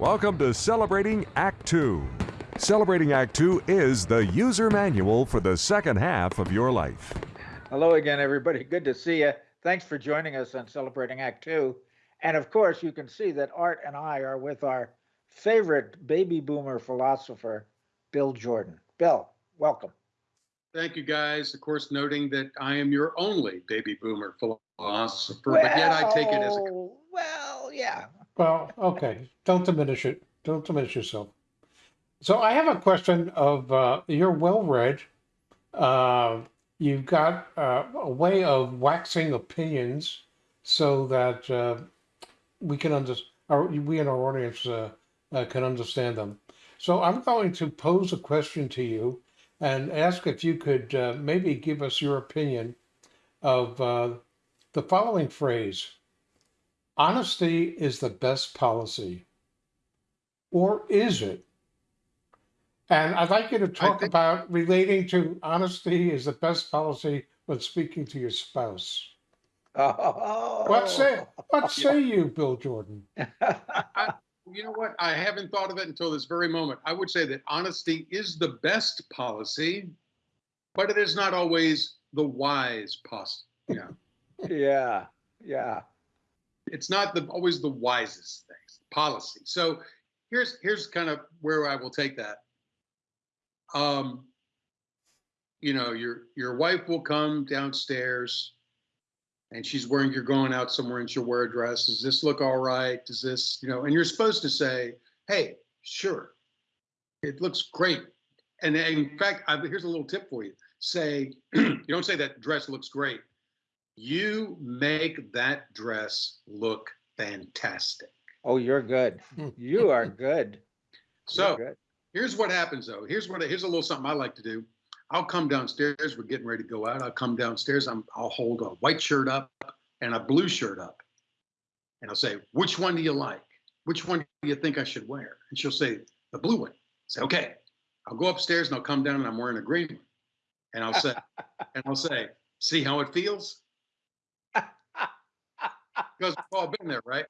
Welcome to Celebrating Act Two. Celebrating Act Two is the user manual for the second half of your life. Hello again, everybody. Good to see you. Thanks for joining us on Celebrating Act Two. And of course, you can see that Art and I are with our favorite baby boomer philosopher, Bill Jordan. Bill, welcome. Thank you, guys. Of course, noting that I am your only baby boomer philosopher, but yet I take it as a. Well, Well, yeah. Well, okay, don't diminish it. Don't diminish yourself. So I have a question of, uh, you're well-read. Uh, you've got uh, a way of waxing opinions so that uh, we can understand, we and our audience uh, uh, can understand them. So I'm going to pose a question to you and ask if you could maybe give us your opinion of uh, the following phrase. Honesty is the best policy. Or is it? And I'd like you to talk think- about relating to honesty is the best policy when speaking to your spouse. Oh. What say what say you, Bill Jordan? You know what? I haven't thought of it until this very moment. I would say that honesty is the best policy, but it is not always the wise policy. Yeah, yeah, yeah. It's not the always the wisest things policy. So here's here's kind of where I will take that. Um, you know, your your wife will come downstairs and she's wearing you're going out somewhere and she'll wear a dress. Does this look all right? Does this, you know, and you're supposed to say, hey, sure. It looks great. And in fact, I, here's a little tip for you. Say, you don't say that dress looks great. You make that dress look fantastic. Oh, you're good. You are good. So good. here's what happens though. Here's what here's a little something I like to do. I'll come downstairs. We're getting ready to go out. I'll come downstairs. I'm I'll hold a white shirt up and a blue shirt up, and I'll say, "Which one do you like? Which one do you think I should wear?" And she'll say, "The blue one." I say, "Okay." I'll go upstairs and I'll come down and I'm wearing a green one, and I'll say, and I'll say, "See how it feels?" Because we've all been there, right?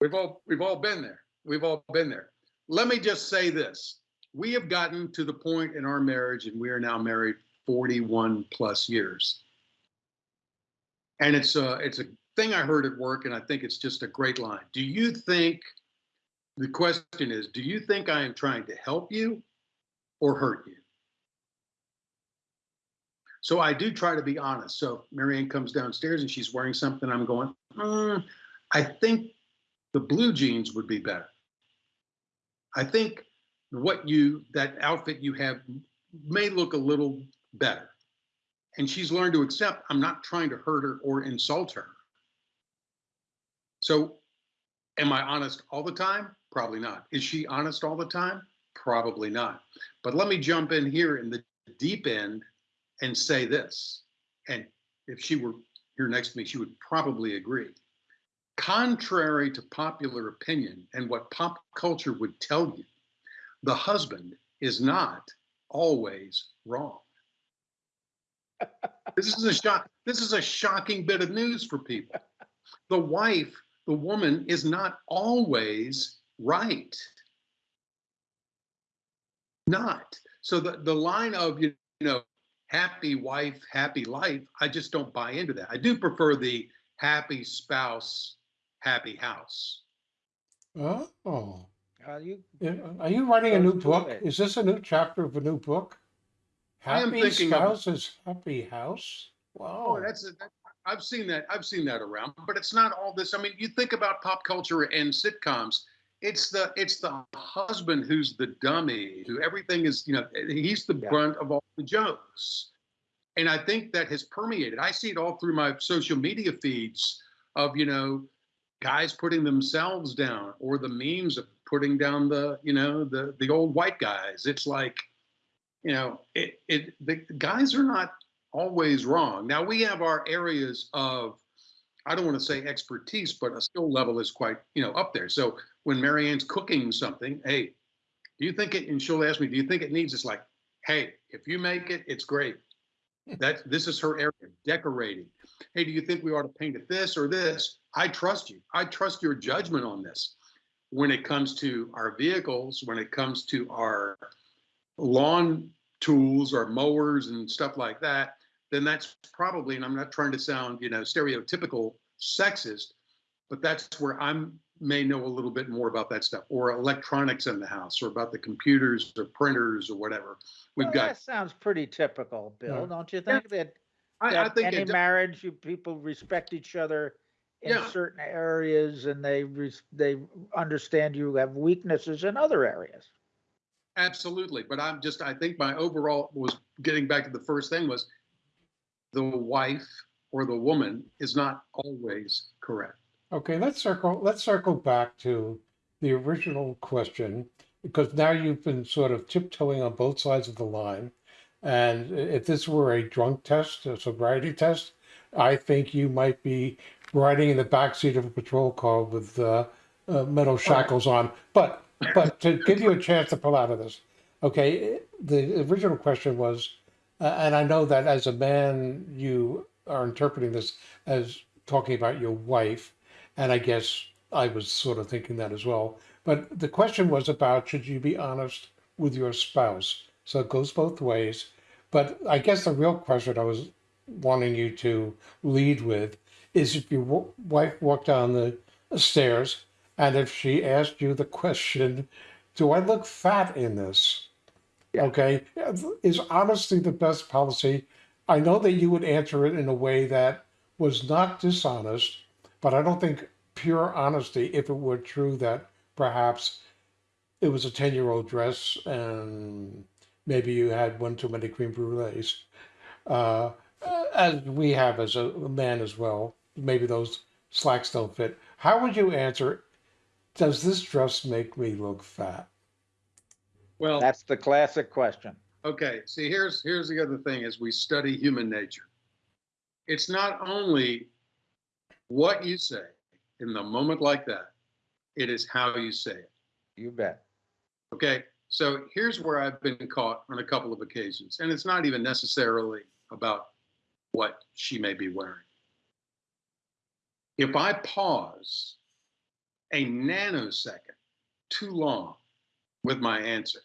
We've all we've all been there. We've all been there. Let me just say this. We have gotten to the point in our marriage, and we are now married 41 plus years. And it's a it's a thing I heard at work, and I think it's just a great line. Do you think the question is, do you think I am trying to help you or hurt you? So I do try to be honest. So Marianne comes downstairs and she's wearing something. I'm going, "Mm, I think the blue jeans would be better. I think what you that outfit you have may look a little better. And she's learned to accept I'm not trying to hurt her or insult her. So am I honest all the time? Probably not. Is she honest all the time? Probably not. But let me jump in here in the deep end and say this. And if she were here next to me, she would probably agree contrary to popular opinion and what pop culture would tell you, the husband is not always wrong. this is a shock. This is a shocking bit of news for people. The wife, the woman, is not always right. Not. So the, the line of you know, happy wife, happy life, I just don't buy into that. I do prefer the happy spouse, happy house. Oh, Uh, you, are you writing a new book? it. Is this a new chapter of a new book? Happy thinking of- spouses, happy house. Wow. Oh, that's a, that, I've seen that. I've seen that around, but it's not all this. I mean, you think about pop culture and sitcoms. It's the it's the husband who's the dummy, who everything is. You know, he's the Yeah. brunt of all the jokes, and I think that has permeated. I see it all through my social media feeds of you know guys putting themselves down or the memes of putting down the you know the the old white guys. It's like you know it it the guys are not always wrong. Now we have our areas of, I don't want to say expertise, but a skill level is quite, you know, up there. So when Marianne's cooking something, hey, do you think it? And she'll ask me, do you think it needs? It's like, hey, if you make it, it's great. That this is her area, decorating. Hey, do you think we ought to paint it this or this? I trust you. I trust your judgment on this. when it comes to our vehicles, when it comes to our lawn tools or mowers and stuff like that, then that's probably, and I'm not trying to sound, you know, stereotypical sexist, but that's where I'm may know a little bit more about that stuff or electronics in the house or about the computers or printers or whatever. We've Well, got, That sounds pretty typical, Bill, Yeah. don't you think? That, I, I think any marriage, you people respect each other in Yeah. certain areas and they, they understand you have weaknesses in other areas. absolutely. But I'm just, I think my overall was getting back to the first thing was the wife or the woman is not always correct. Okay, let's circle, let's circle back to the original question, because now you've been sort of tiptoeing on both sides of the line. And if this were a drunk test, a sobriety test, I think you might be riding in the backseat of a patrol car with uh, uh, metal shackles on. But, but to give you a chance to pull out of this, okay, the original question was, uh, and I know that as a man, you are interpreting this as talking about your wife. And I guess I was sort of thinking that as well. But the question was about should you be honest with your spouse? So it goes both ways. But I guess the real question I was wanting you to lead with is if your wife walked down the stairs and if she asked you the question, Do I look fat in this? Yeah. Okay. Is honesty the best policy? I know that you would answer it in a way that was not dishonest, but I don't think pure honesty, if it were true that perhaps it was a 10 year old dress and maybe you had one too many cream brulees, uh, as we have as a man as well, maybe those slacks don't fit. How would you answer, does this dress make me look fat? Well, That's the classic question. Okay, see, here's here's the other thing as we study human nature. It's not only what you say in the moment like that, it is how you say it. You bet. Okay, so here's where I've been caught on a couple of occasions, and it's not even necessarily about what she may be wearing. If I pause a nanosecond too long with my answer,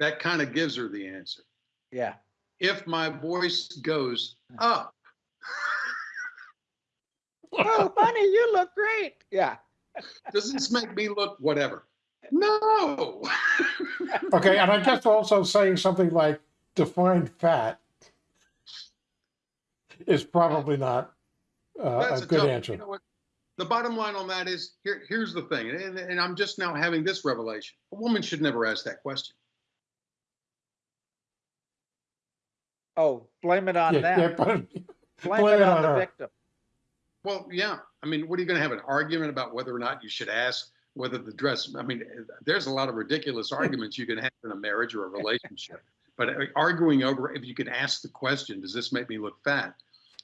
that kind of gives her the answer. Yeah. If my voice goes up, Oh, honey, you look great. Yeah. does this make me look whatever? No. Okay, and I guess also saying something like define fat is probably not uh, That's a good tough- answer. You know what? The bottom line on that is here. Here's the thing, and, and I'm just now having this revelation: a woman should never ask that question. Oh, blame it on Yeah, them. yeah, but Blame blame it it on on the her. victim. Well, yeah. I mean, what are you going to have an argument about whether or not you should ask whether the dress? I mean, there's a lot of ridiculous arguments you can have in a marriage or a relationship. But uh, arguing over if you can ask the question, does this make me look fat?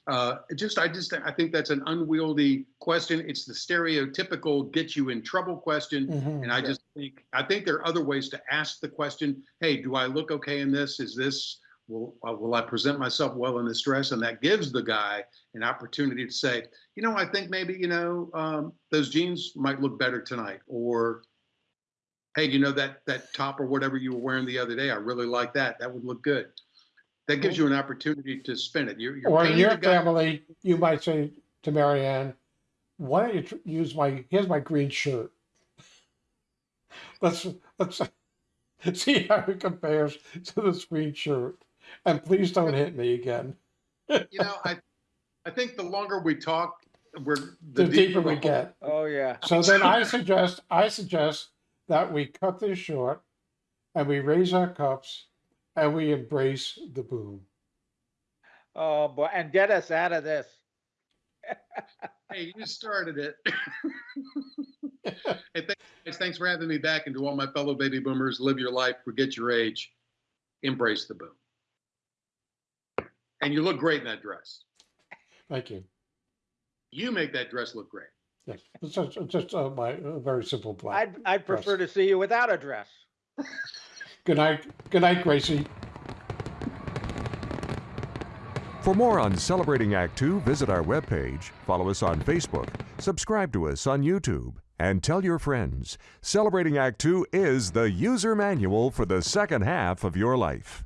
Uh, just, I just, I think that's an unwieldy question. It's the stereotypical get you in trouble question. Mhm. And I Sure. just think, I think there are other ways to ask the question, hey, do I look okay in this? Is this, will, uh, will I present myself well in this dress? And that gives the guy an opportunity to say, you know, I think maybe, you know, um, those jeans might look better tonight. Or, hey, you know, that, that top or whatever you were wearing the other day, I really like that. That would look good. That gives you an opportunity to spin it. You're, you're Or in your family, you might say to Marianne, why don't you tr- use my, here's my green shirt. Let's, let's see how it compares to this green shirt. And please don't hit me again. you know, I, I think the longer we talk, we're The deeper the we get. Oh, yeah. So then I suggest, I suggest that we cut this short and we raise our cups and we embrace the boom. Oh, boy. And get us out of this. Hey, you started it. hey, thanks, thanks for having me back. And to all my fellow baby boomers, live your life, forget your age, embrace the boom. And you look great in that dress. Thank you. You make that dress look great. Yes, it's just, it's just uh, my uh, very simple plan. I'd, I'd prefer to see you without a dress. Good night. Good night, Gracie. For more on Celebrating Act Two, visit our webpage, follow us on Facebook, subscribe to us on YouTube, and tell your friends. Celebrating Act Two is the user manual for the second half of your life.